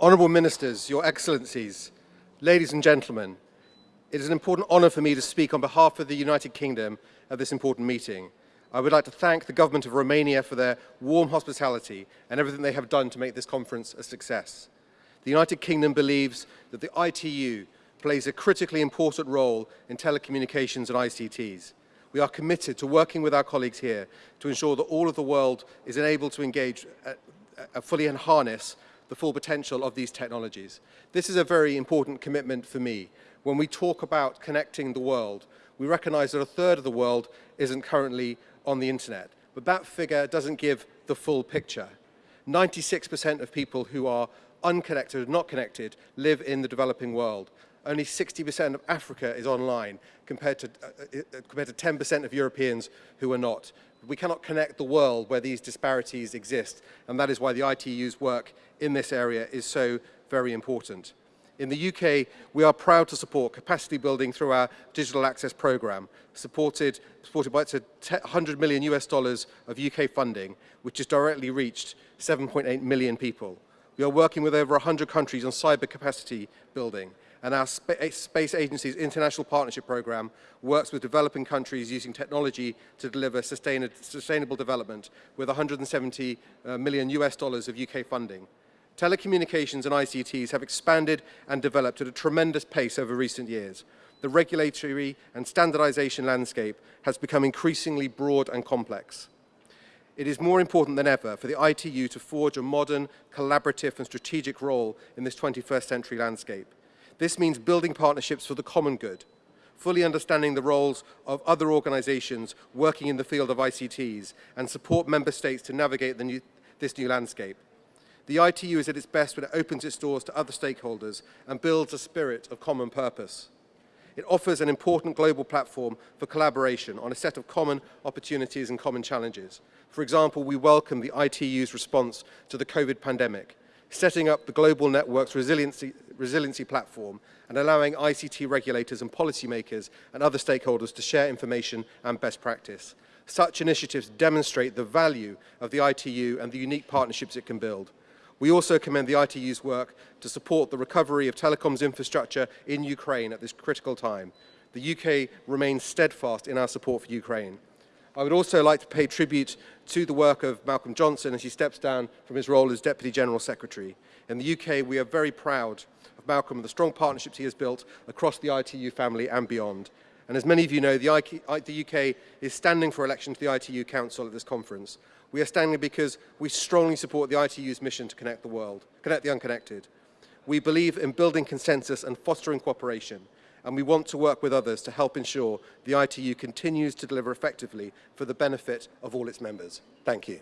Honourable Ministers, Your Excellencies, ladies and gentlemen, it is an important honour for me to speak on behalf of the United Kingdom at this important meeting. I would like to thank the government of Romania for their warm hospitality and everything they have done to make this conference a success. The United Kingdom believes that the ITU plays a critically important role in telecommunications and ICTs. We are committed to working with our colleagues here to ensure that all of the world is enabled to engage uh, uh, fully and harness the full potential of these technologies. This is a very important commitment for me. When we talk about connecting the world, we recognize that a third of the world isn't currently on the internet, but that figure doesn't give the full picture. 96% of people who are unconnected, or not connected, live in the developing world. Only 60% of Africa is online compared to, uh, uh compared to 10% of Europeans who are not. We cannot connect the world where these disparities exist, and that is why the ITU's work in this area is so very important. In the UK, we are proud to support capacity building through our digital access program, supported, supported by 100 million US dollars of UK funding, which has directly reached 7.8 million people. We are working with over 100 countries on cyber capacity building, and our Space Agency's International Partnership Program works with developing countries using technology to deliver sustainable development with 170 uh, million US dollars of UK funding. Telecommunications and ICTs have expanded and developed at a tremendous pace over recent years. The regulatory and standardization landscape has become increasingly broad and complex. It is more important than ever for the ITU to forge a modern, collaborative and strategic role in this 21st century landscape. This means building partnerships for the common good, fully understanding the roles of other organizations working in the field of ICTs and support member states to navigate new, this new landscape. The ITU is at its best when it opens its doors to other stakeholders and builds a spirit of common purpose. It offers an important global platform for collaboration on a set of common opportunities and common challenges. For example, we welcome the ITU's response to the COVID pandemic, setting up the Global Networks Resiliency, Resiliency Platform and allowing ICT regulators and policymakers and other stakeholders to share information and best practice. Such initiatives demonstrate the value of the ITU and the unique partnerships it can build. We also commend the ITU's work to support the recovery of telecoms infrastructure in Ukraine at this critical time. The UK remains steadfast in our support for Ukraine. I would also like to pay tribute to the work of Malcolm Johnson as he steps down from his role as Deputy General Secretary. In the UK, we are very proud of Malcolm and the strong partnerships he has built across the ITU family and beyond. And as many of you know, the, UK is standing for election to the ITU Council at this conference. We are standing because we strongly support the ITU's mission to connect the world, connect the unconnected. We believe in building consensus and fostering cooperation, and we want to work with others to help ensure the ITU continues to deliver effectively for the benefit of all its members. Thank you.